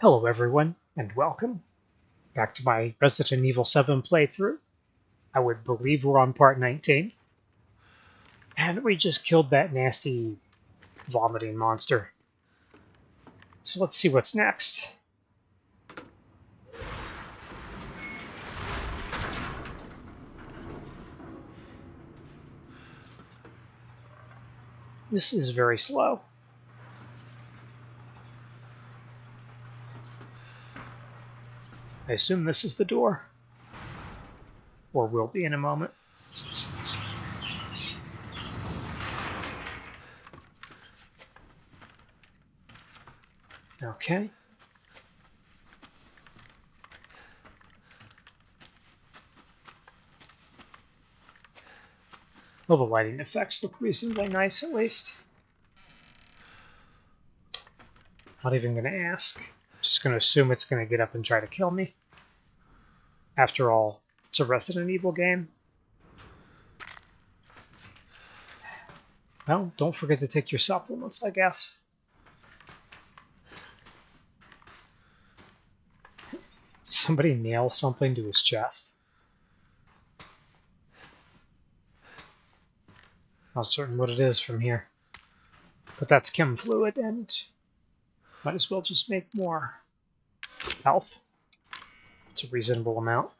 Hello everyone, and welcome back to my Resident Evil 7 playthrough. I would believe we're on part 19. And we just killed that nasty vomiting monster. So let's see what's next. This is very slow. I assume this is the door. Or will be in a moment. Okay. Well, the lighting effects look reasonably nice, at least. Not even going to ask. Just going to assume it's going to get up and try to kill me. After all, it's a Resident Evil game. Well, don't forget to take your supplements, I guess. Somebody nail something to his chest. Not certain what it is from here. But that's chem fluid, and might as well just make more health. It's a reasonable amount.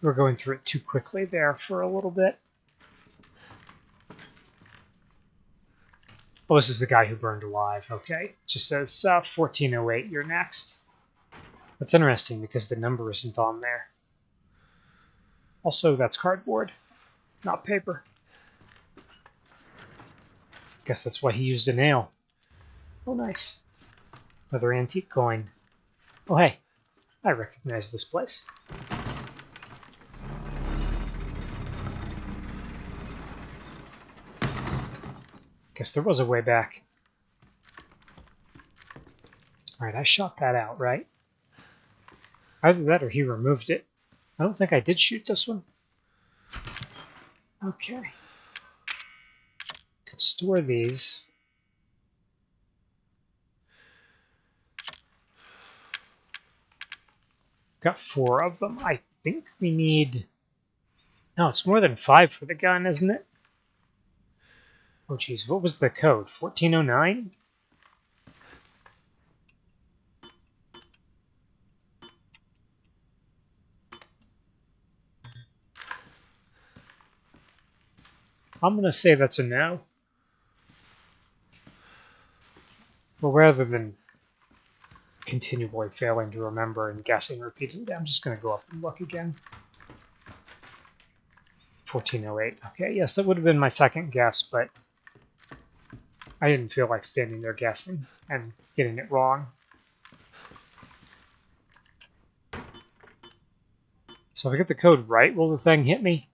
We're going through it too quickly there for a little bit. Oh, this is the guy who burned alive. Okay. Just says uh, 1408, you're next. That's interesting because the number isn't on there. Also, that's cardboard, not paper. Guess that's why he used a nail. Oh, nice. Another antique coin. Oh, hey. I recognize this place. Guess there was a way back. Alright, I shot that out, right? Either that or he removed it. I don't think I did shoot this one. Okay. Could store these. Got four of them. I think we need... No, it's more than five for the gun, isn't it? Oh, geez. What was the code? 1409? I'm going to say that's a no. Well, rather than continually failing to remember and guessing repeatedly, I'm just going to go up and look again. 1408. Okay, yes, that would have been my second guess, but I didn't feel like standing there guessing and getting it wrong. So if I get the code right, will the thing hit me?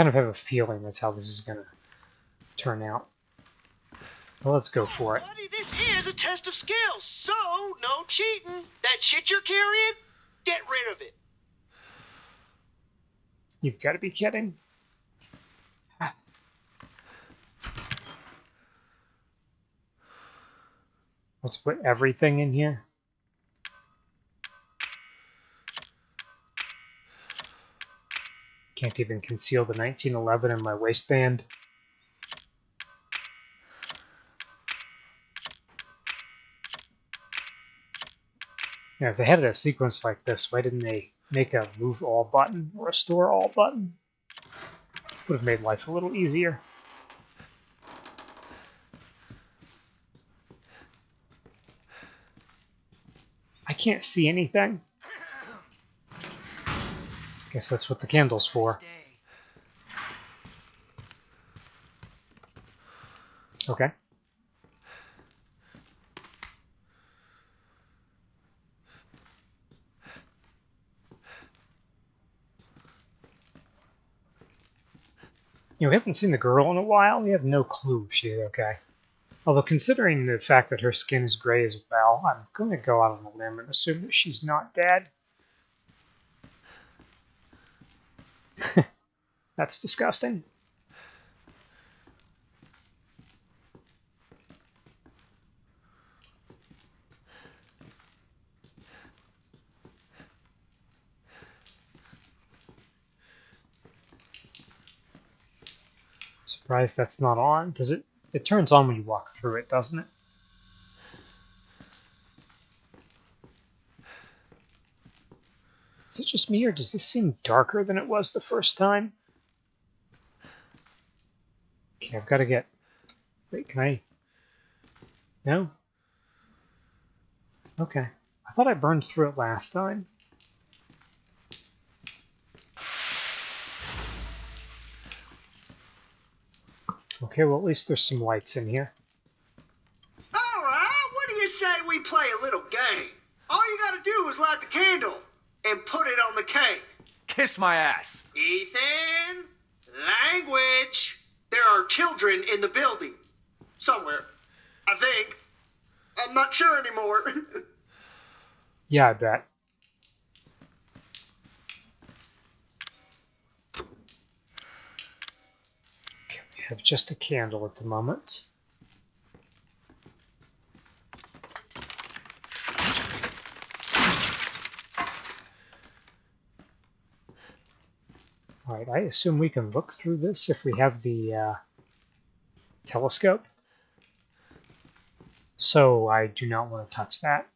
kind of have a feeling that's how this is going to turn out. Well, let's go for it. Buddy, this is a test of skills, so no cheating. That shit you're carrying, get rid of it. You've got to be kidding. Let's put everything in here. Can't even conceal the 1911 in my waistband. Yeah, if they had a sequence like this, why didn't they make a move all button or a store all button? Would have made life a little easier. I can't see anything. Guess that's what the candle's for. Okay. We haven't seen the girl in a while. We have no clue if she's okay. Although, considering the fact that her skin is gray as well, I'm going to go out on a limb and assume that she's not dead. That's disgusting. Surprised that's not on, because it, it turns on when you walk through it, doesn't it? Is it just me, or does this seem darker than it was the first time? Okay, I've got to get... Wait, can I... No? Okay. I thought I burned through it last time. Okay, well at least there's some lights in here. All right, what do you say we play a little game? All you gotta do is light the candle and put it on the cake. Kiss my ass. Ethan, language. There are children in the building. Somewhere. I think. I'm not sure anymore. Yeah, I bet. Have just a candle at the moment. Alright, I assume we can look through this if we have the uh, telescope. So I do not want to touch that.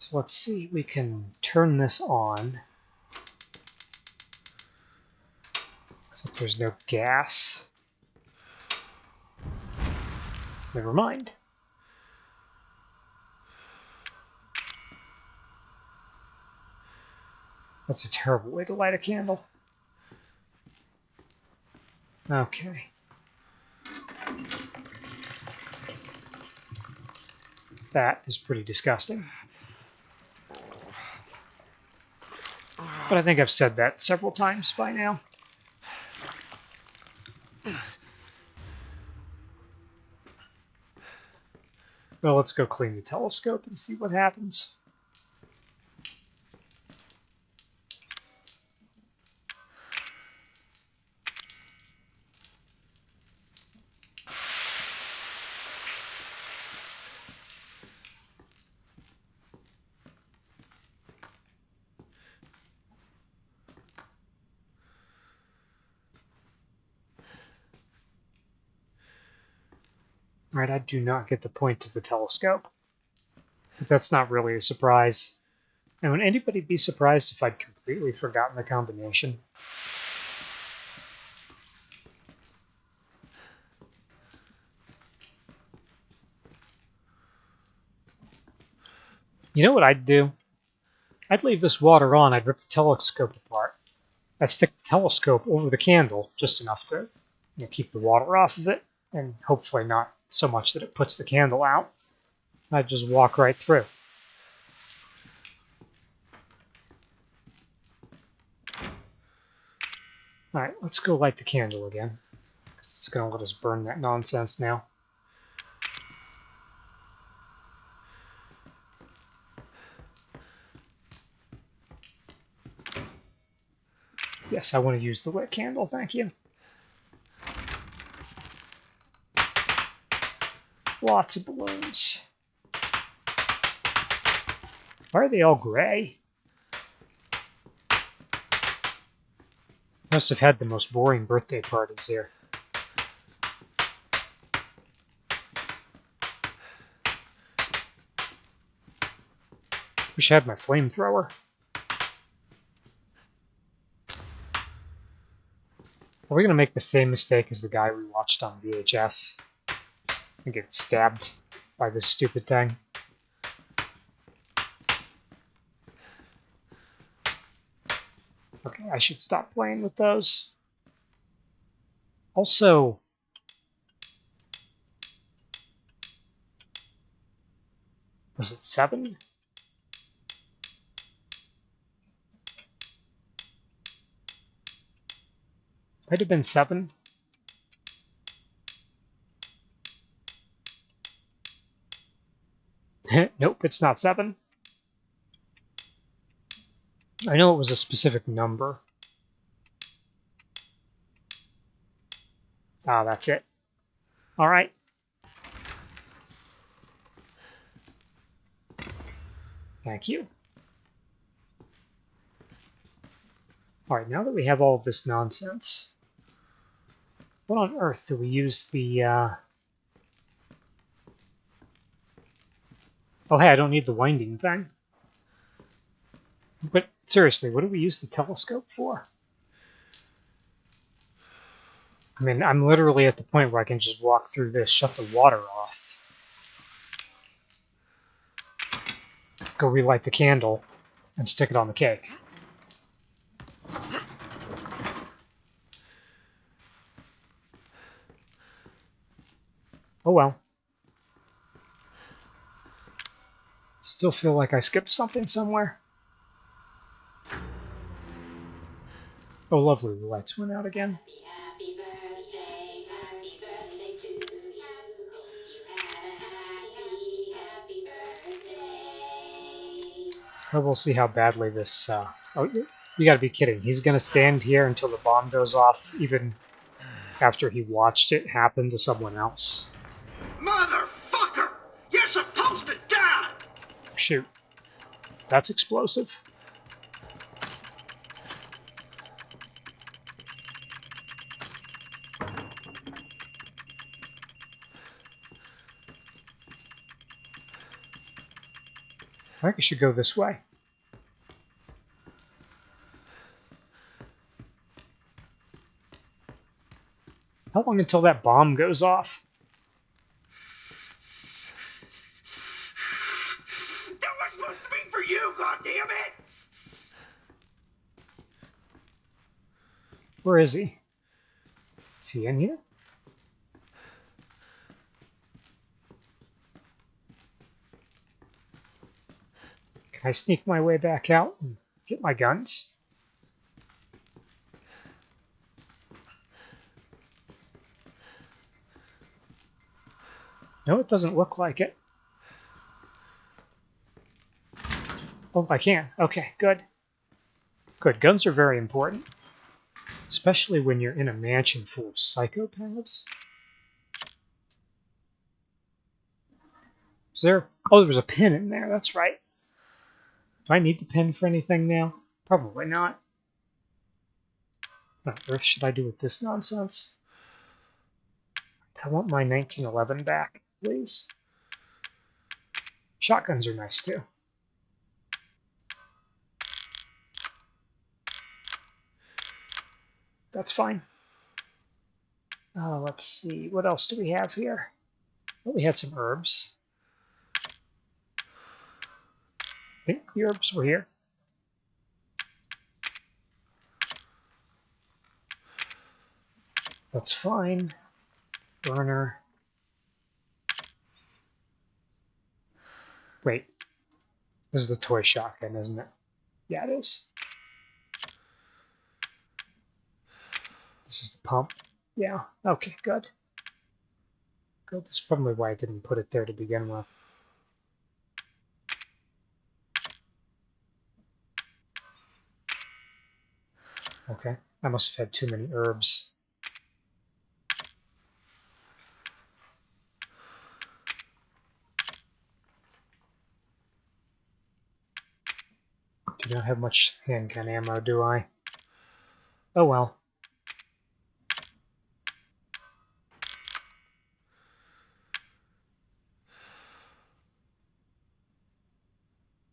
So let's see, we can turn this on. Except there's no gas. Never mind. That's a terrible way to light a candle. Okay. That is pretty disgusting. But I think I've said that several times by now. Well, let's go clean the telescope and see what happens. Right, I do not get the point of the telescope. But that's not really a surprise. And would anybody be surprised if I'd completely forgotten the combination? You know what I'd do? I'd leave this water on, I'd rip the telescope apart. I'd stick the telescope over the candle, just enough to you know, keep the water off of it, and hopefully not so much that it puts the candle out. I just walk right through. Alright, let's go light the candle again. Because it's going to let us burn that nonsense now. Yes, I want to use the lit candle, thank you. Lots of balloons. Why are they all gray? Must have had the most boring birthday parties here. Wish I had my flamethrower. Are we going to make the same mistake as the guy we watched on VHS? And get stabbed by this stupid thing. Okay, I should stop playing with those. Also, was it seven? Might have been seven. nope, it's not seven. I know it was a specific number. Ah, that's it. All right. Thank you. Alright, now that we have all of this nonsense, what on earth do we use the... Uh... Oh, hey, I don't need the winding thing. But seriously, what do we use the telescope for? I mean, I'm literally at the point where I can just walk through this, shut the water off. Go relight the candle and stick it on the cake. Oh well. Still feel like I skipped something somewhere. Oh, lovely. The lights went out again. Well, see how badly this. Uh... Oh, you, you gotta be kidding. He's gonna stand here until the bomb goes off, even after he watched it happen to someone else. Motherfucker! You're supposed to die! Shoot. That's explosive. I think I should go this way. How long until that bomb goes off? Is he? Is he in here? Can I sneak my way back out and get my guns? No, it doesn't look like it. Oh, I can. Okay, good. Good. Guns are very important. Especially when you're in a mansion full of psychopaths. Is there... Oh, there was a pin in there. That's right. Do I need the pin for anything now? Probably not. What on earth should I do with this nonsense? I want my 1911 back, please. Shotguns are nice, too. That's fine. Uh, let's see, what else do we have here? Well, we had some herbs. I think the herbs were here. That's fine. Burner. Wait. This is the toy shotgun, isn't it? Yeah, it is. This is the pump. Yeah, okay, good. Good. That's probably why I didn't put it there to begin with. Okay, I must have had too many herbs. Do not have much handgun ammo, do I? Oh well.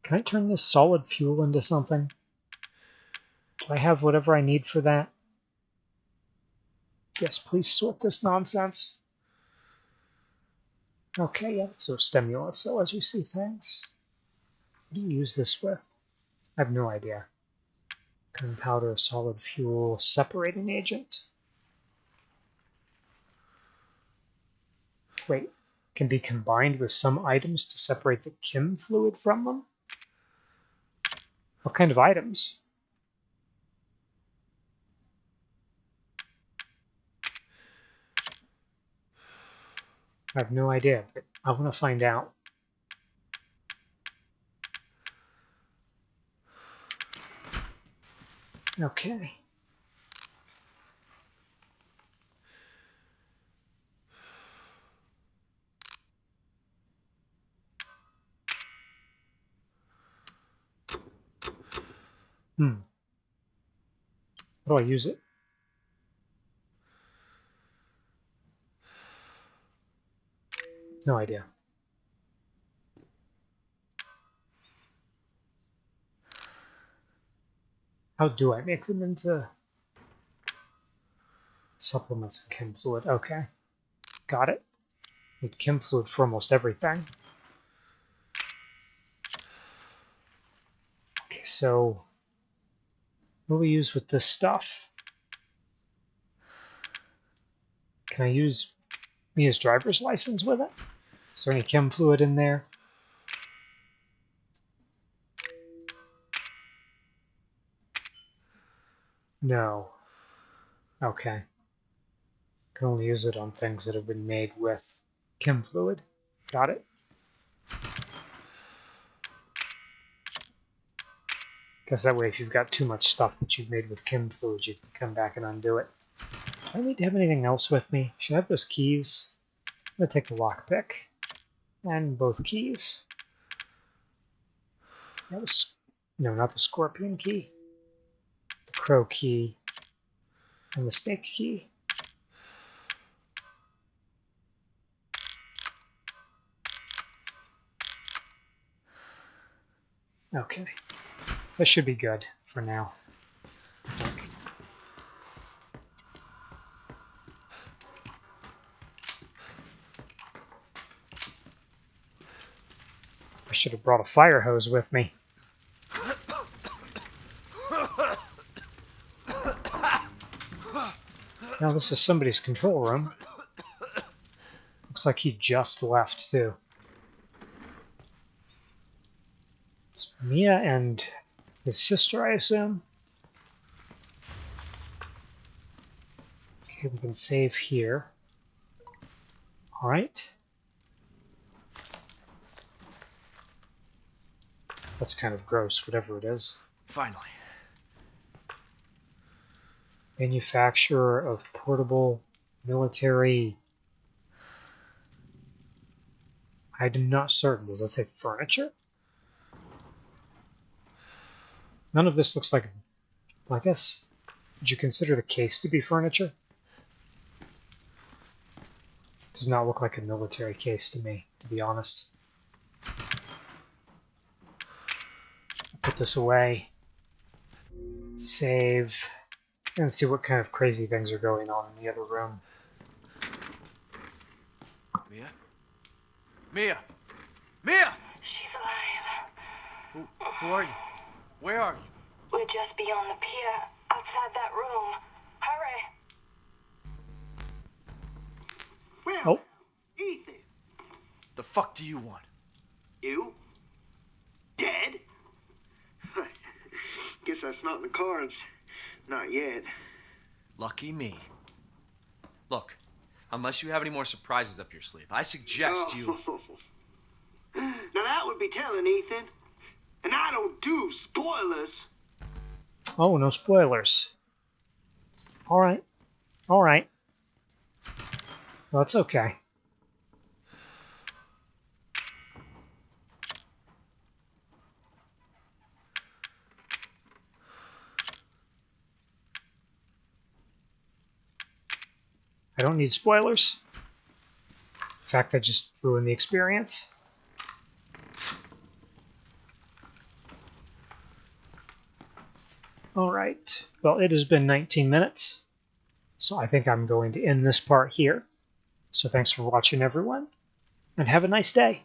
Can I turn this solid fuel into something? Do I have whatever I need for that? Yes, please sort this nonsense. Okay, yeah, so stimulus, though, as you see things. What do you use this with? I have no idea. Gunpowder, solid fuel, separating agent. Wait, can be combined with some items to separate the chem fluid from them? What kind of items? I have no idea, but I want to find out. Okay. Hmm. How do I use it? No idea. How do I make them into supplements and chem fluid? Okay. Got it. Need chem fluid for almost everything. Okay, so what do we use with this stuff? Can I use Mia's driver's license with it? Is there any chem fluid in there? No. Okay. Can only use it on things that have been made with chem fluid. Got it. Because that way, if you've got too much stuff that you've made with chem fluid, you can come back and undo it. Do I need to have anything else with me? Should I have those keys? I'm going to take the lockpick and both keys. That was, no, not the scorpion key. The crow key and the snake key. Okay. That should be good for now. I should have brought a fire hose with me. Now this is somebody's control room. Looks like he just left too. It's Mia and his sister, I assume. Okay, we can save here. All right. That's kind of gross, whatever it is. Finally. Manufacturer of portable military. I'm not certain. Does that say furniture? None of this looks like. Well, I guess. Would you consider the case to be furniture? Does not look like a military case to me, to be honest. Put this away. Save. And see what kind of crazy things are going on in the other room. Mia? Mia! Mia! She's alive. Who, who are you? Where are you? We're just beyond the pier, outside that room. Hurry! Well, Oh. Ethan, The fuck do you want? you dead? Guess that's not in the cards. Not yet. Lucky me. Look, unless you have any more surprises up your sleeve, I suggest you. Oh. now that would be telling, Ethan. And I don't do spoilers. Oh, no spoilers. All right. All right. Well, it's okay. I don't need spoilers. In fact, that just ruined the experience. All right. Well, it has been 19 minutes. So I think I'm going to end this part here. So thanks for watching, everyone, and have a nice day.